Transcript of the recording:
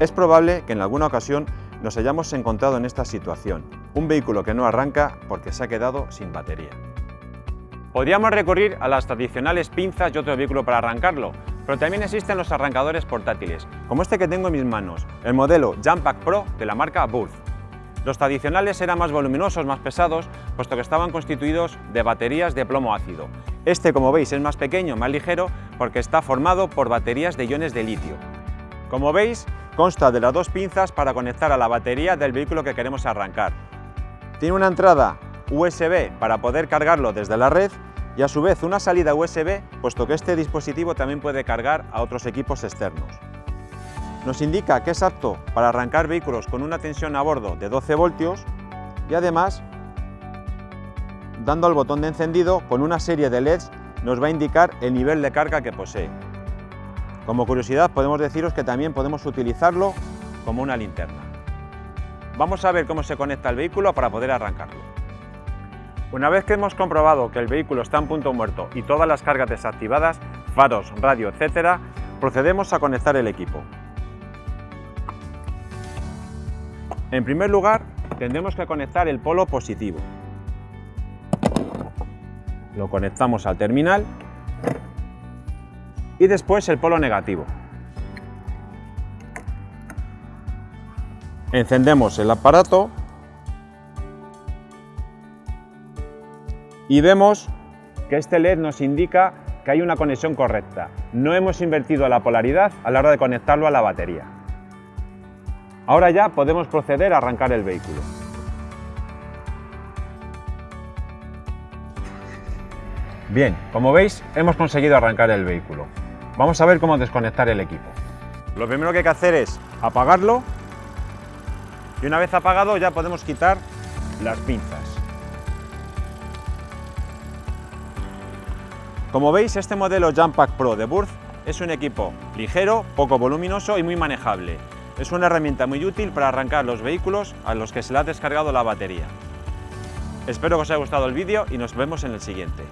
Es probable que en alguna ocasión nos hayamos encontrado en esta situación, un vehículo que no arranca porque se ha quedado sin batería. Podríamos recurrir a las tradicionales pinzas y otro vehículo para arrancarlo, pero también existen los arrancadores portátiles, como este que tengo en mis manos, el modelo Jumpack Pro de la marca Burth. Los tradicionales eran más voluminosos, más pesados, puesto que estaban constituidos de baterías de plomo ácido. Este, como veis, es más pequeño, más ligero, porque está formado por baterías de iones de litio. Como veis, consta de las dos pinzas para conectar a la batería del vehículo que queremos arrancar. Tiene una entrada USB para poder cargarlo desde la red y a su vez una salida USB, puesto que este dispositivo también puede cargar a otros equipos externos. Nos indica que es apto para arrancar vehículos con una tensión a bordo de 12 voltios y además, dando al botón de encendido, con una serie de LEDs nos va a indicar el nivel de carga que posee. Como curiosidad podemos deciros que también podemos utilizarlo como una linterna. Vamos a ver cómo se conecta el vehículo para poder arrancarlo. Una vez que hemos comprobado que el vehículo está en punto muerto y todas las cargas desactivadas, faros, radio, etc., procedemos a conectar el equipo. En primer lugar, tendremos que conectar el polo positivo. Lo conectamos al terminal y después el polo negativo. Encendemos el aparato y vemos que este LED nos indica que hay una conexión correcta. No hemos invertido la polaridad a la hora de conectarlo a la batería. Ahora ya podemos proceder a arrancar el vehículo. Bien, como veis, hemos conseguido arrancar el vehículo. Vamos a ver cómo desconectar el equipo. Lo primero que hay que hacer es apagarlo y una vez apagado ya podemos quitar las pinzas. Como veis, este modelo Jumpack Pro de Burth es un equipo ligero, poco voluminoso y muy manejable. Es una herramienta muy útil para arrancar los vehículos a los que se le ha descargado la batería. Espero que os haya gustado el vídeo y nos vemos en el siguiente.